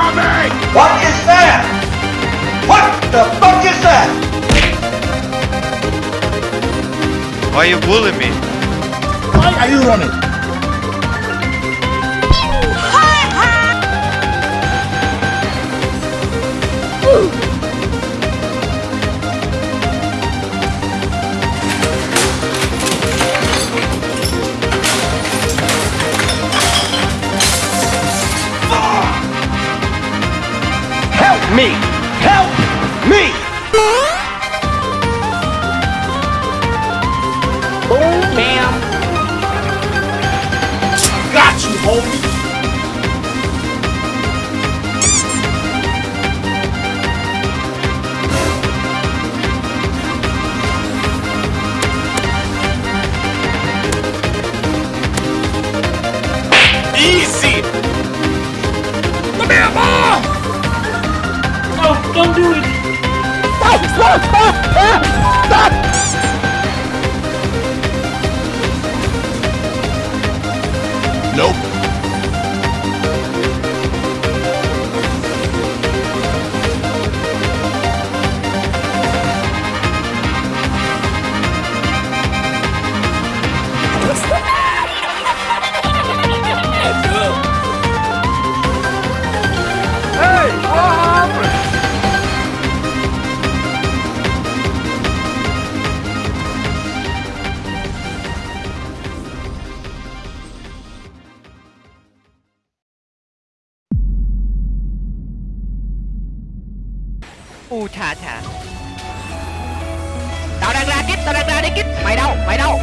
from me! What is that? What the fuck is that? Why are you bullying me? Why are you running? Me! Help me! Boom, bam. Got you, homie. Easy! Stop! Stop! Stop! Stop! Nope. U thà thà tao đang ra kích tao đang ra đi kích mày đâu mày đâu